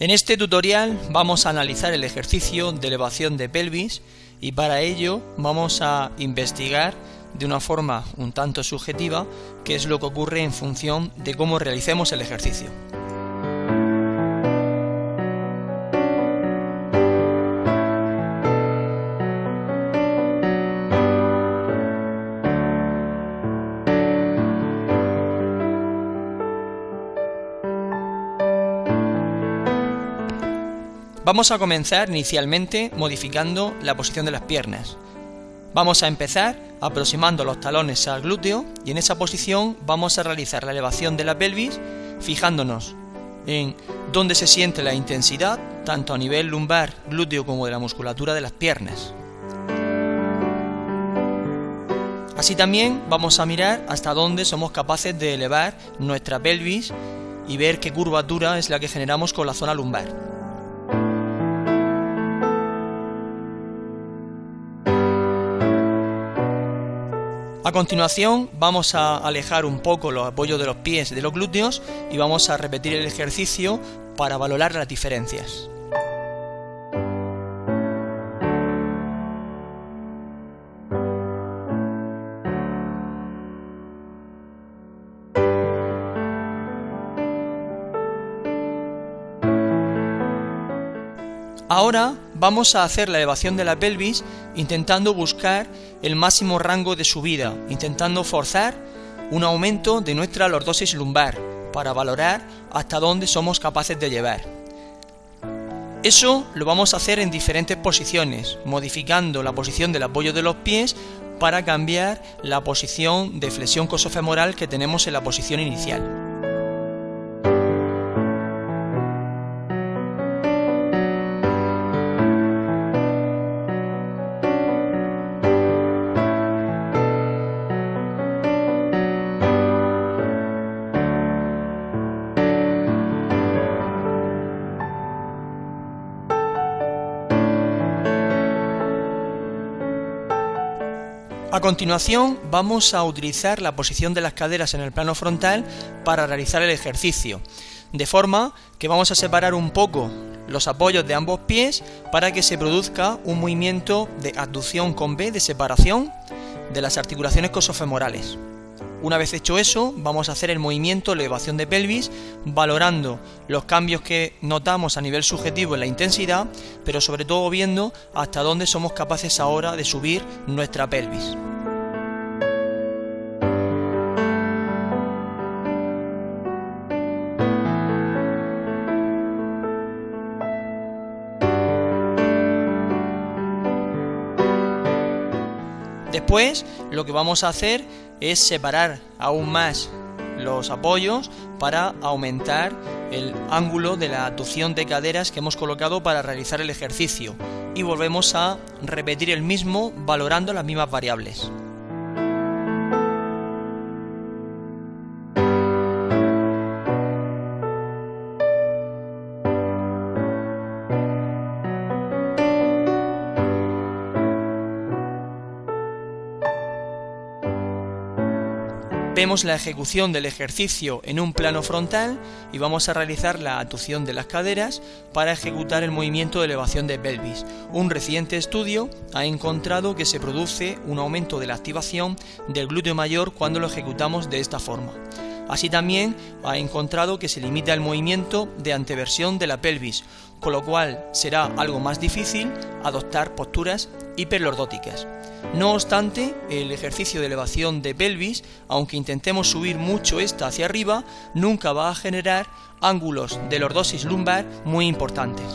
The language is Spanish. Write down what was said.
En este tutorial vamos a analizar el ejercicio de elevación de pelvis y para ello vamos a investigar de una forma un tanto subjetiva qué es lo que ocurre en función de cómo realicemos el ejercicio. Vamos a comenzar inicialmente modificando la posición de las piernas. Vamos a empezar aproximando los talones al glúteo y en esa posición vamos a realizar la elevación de la pelvis fijándonos en dónde se siente la intensidad tanto a nivel lumbar, glúteo como de la musculatura de las piernas. Así también vamos a mirar hasta dónde somos capaces de elevar nuestra pelvis y ver qué curvatura es la que generamos con la zona lumbar. A continuación vamos a alejar un poco los apoyos de los pies de los glúteos y vamos a repetir el ejercicio para valorar las diferencias. Ahora vamos a hacer la elevación de la pelvis intentando buscar el máximo rango de subida, intentando forzar un aumento de nuestra lordosis lumbar para valorar hasta dónde somos capaces de llevar. Eso lo vamos a hacer en diferentes posiciones, modificando la posición del apoyo de los pies para cambiar la posición de flexión cosofemoral que tenemos en la posición inicial. A continuación vamos a utilizar la posición de las caderas en el plano frontal para realizar el ejercicio, de forma que vamos a separar un poco los apoyos de ambos pies para que se produzca un movimiento de abducción con B de separación de las articulaciones cosofemorales. Una vez hecho eso, vamos a hacer el movimiento elevación de pelvis, valorando los cambios que notamos a nivel subjetivo en la intensidad, pero sobre todo viendo hasta dónde somos capaces ahora de subir nuestra pelvis. Después lo que vamos a hacer es separar aún más los apoyos para aumentar el ángulo de la abducción de caderas que hemos colocado para realizar el ejercicio y volvemos a repetir el mismo valorando las mismas variables. Vemos la ejecución del ejercicio en un plano frontal y vamos a realizar la atución de las caderas para ejecutar el movimiento de elevación de pelvis. Un reciente estudio ha encontrado que se produce un aumento de la activación del glúteo mayor cuando lo ejecutamos de esta forma. Así también ha encontrado que se limita el movimiento de anteversión de la pelvis, con lo cual será algo más difícil adoptar posturas hiperlordóticas. No obstante, el ejercicio de elevación de pelvis, aunque intentemos subir mucho esta hacia arriba, nunca va a generar ángulos de lordosis lumbar muy importantes.